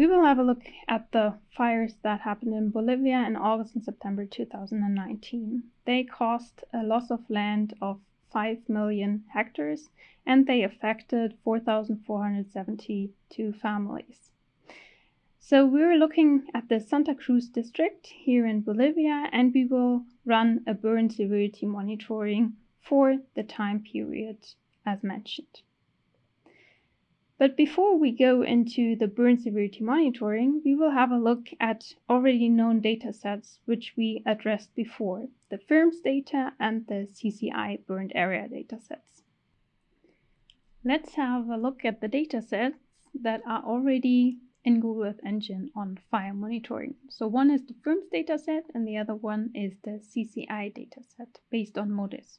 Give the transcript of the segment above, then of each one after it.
We will have a look at the fires that happened in Bolivia in August and September 2019. They caused a loss of land of 5 million hectares and they affected 4,472 families. So we're looking at the Santa Cruz district here in Bolivia and we will run a burn severity monitoring for the time period as mentioned. But before we go into the burn severity monitoring, we will have a look at already known data sets which we addressed before, the FIRMS data and the CCI burned area data sets. Let's have a look at the data sets that are already in Google Earth Engine on fire monitoring. So one is the FIRMS dataset and the other one is the CCI dataset based on MODIS.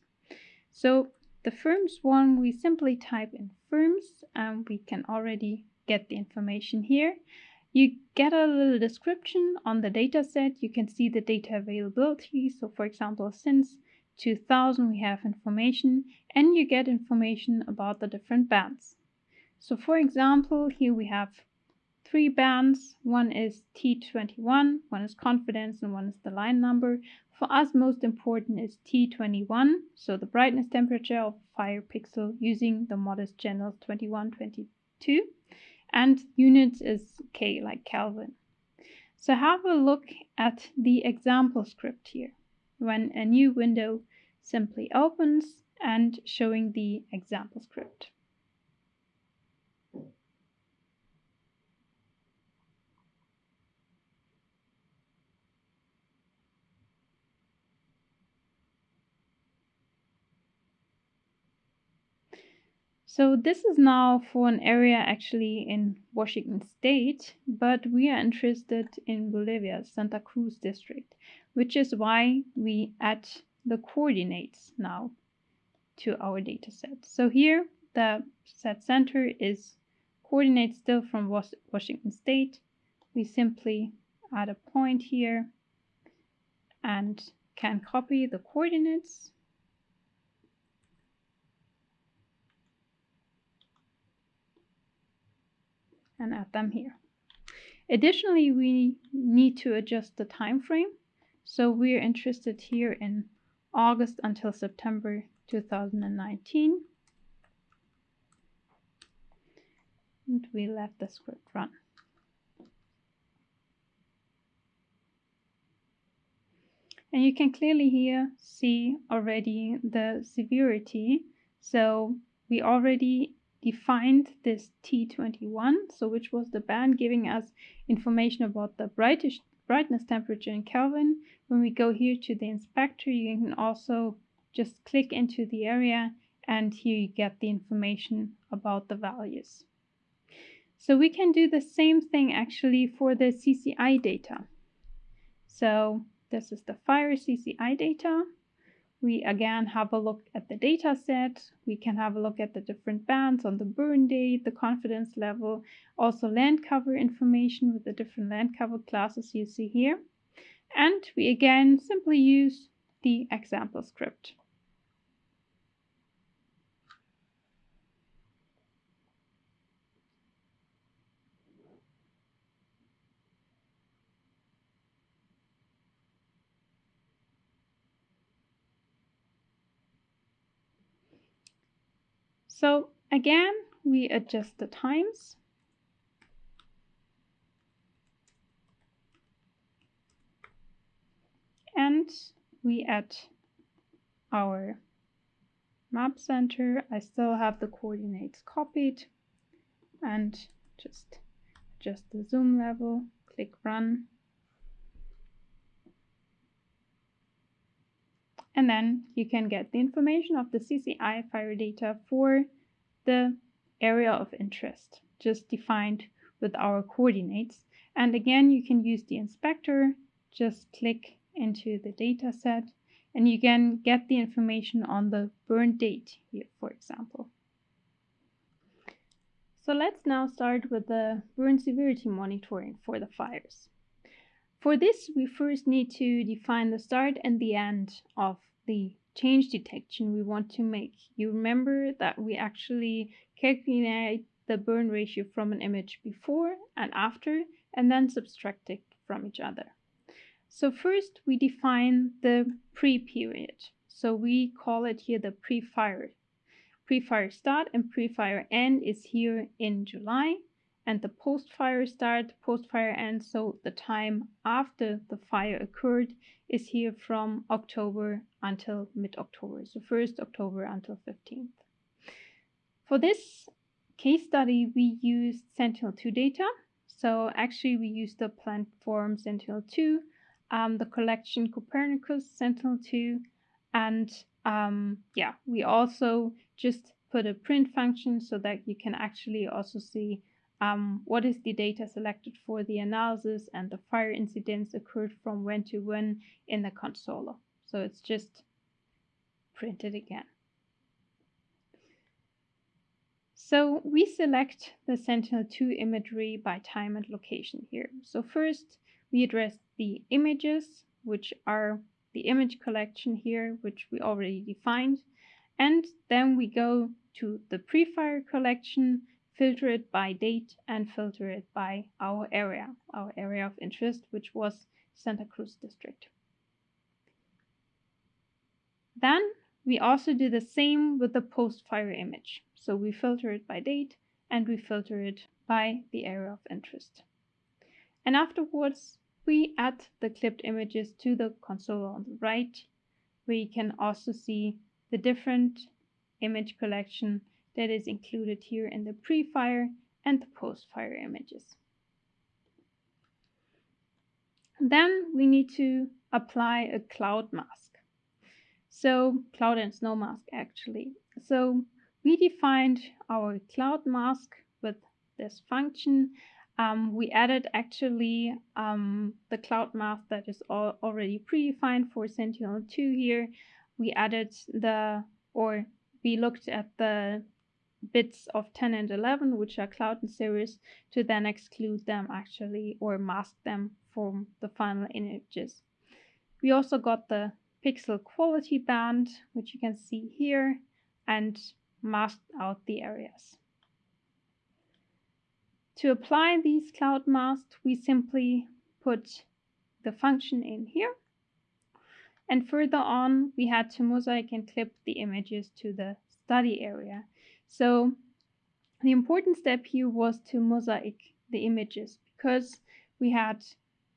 So the FIRMS one, we simply type in FIRMS and we can already get the information here. You get a little description on the data set. You can see the data availability. So for example, since 2000 we have information and you get information about the different bands. So for example, here we have three bands. One is T21, one is confidence, and one is the line number. For us, most important is T21, so the brightness temperature of fire pixel using the MODIS channel 2122. And units is K, like Kelvin. So have a look at the example script here. When a new window simply opens and showing the example script. So this is now for an area actually in Washington state, but we are interested in Bolivia, Santa Cruz district, which is why we add the coordinates now to our data set. So here the set center is coordinates still from Washington state. We simply add a point here and can copy the coordinates and add them here. Additionally, we need to adjust the time frame. So we're interested here in August until September 2019. And we let the script run. And you can clearly here see already the severity. So we already defined this T21, so which was the band giving us information about the brightest, brightness temperature in Kelvin. When we go here to the inspector, you can also just click into the area and here you get the information about the values. So we can do the same thing actually for the CCI data. So this is the fire CCI data. We again have a look at the data set. We can have a look at the different bands on the burn date, the confidence level, also land cover information with the different land cover classes you see here. And we again simply use the example script. So again, we adjust the times. And we add our map center. I still have the coordinates copied and just adjust the zoom level, click run. And then you can get the information of the CCI fire data for the area of interest, just defined with our coordinates. And again, you can use the inspector, just click into the data set, and you can get the information on the burn date here, for example. So let's now start with the burn severity monitoring for the fires. For this, we first need to define the start and the end of the change detection we want to make. You remember that we actually calculate the burn ratio from an image before and after and then subtract it from each other. So first we define the pre-period. So we call it here the pre-fire. Pre-fire start and pre-fire end is here in July and the post-fire start, post-fire end, so the time after the fire occurred is here from October until mid-October, so 1st October until 15th. For this case study, we used Sentinel-2 data. So actually we used the platform Sentinel-2, um, the collection Copernicus Sentinel-2, and um, yeah, we also just put a print function so that you can actually also see um, what is the data selected for the analysis and the fire incidents occurred from when to when in the console. So it's just printed again. So we select the Sentinel-2 imagery by time and location here. So first we address the images, which are the image collection here, which we already defined. And then we go to the pre-fire collection, filter it by date and filter it by our area, our area of interest, which was Santa Cruz district. Then we also do the same with the post-fire image. So we filter it by date and we filter it by the area of interest. And afterwards, we add the clipped images to the console on the right, where you can also see the different image collection that is included here in the pre-fire and the post-fire images. Then we need to apply a cloud mask. So cloud and snow mask actually. So we defined our cloud mask with this function. Um, we added actually um, the cloud mask that is all already predefined for Sentinel-2 here. We added the, or we looked at the bits of 10 and 11, which are cloud in cirrus, to then exclude them actually or mask them from the final images. We also got the pixel quality band, which you can see here, and masked out the areas. To apply these cloud masks, we simply put the function in here. And further on, we had to mosaic and clip the images to the study area. So the important step here was to mosaic the images because we had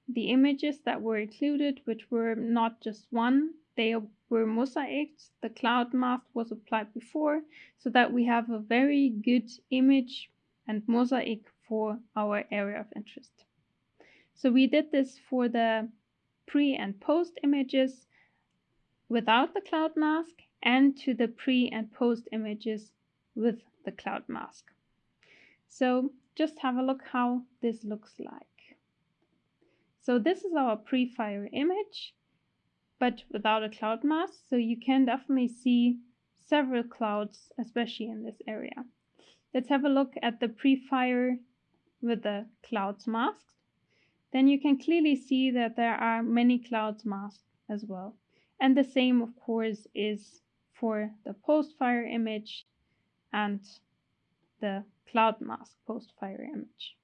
the images that were included, which were not just one, they were mosaics. The cloud mask was applied before so that we have a very good image and mosaic for our area of interest. So we did this for the pre and post images without the cloud mask and to the pre and post images with the cloud mask. So just have a look how this looks like. So this is our pre-fire image but without a cloud mask. So you can definitely see several clouds, especially in this area. Let's have a look at the pre-fire with the clouds masked. Then you can clearly see that there are many clouds masked as well. And the same, of course, is for the post-fire image and the cloud mask post-fire image.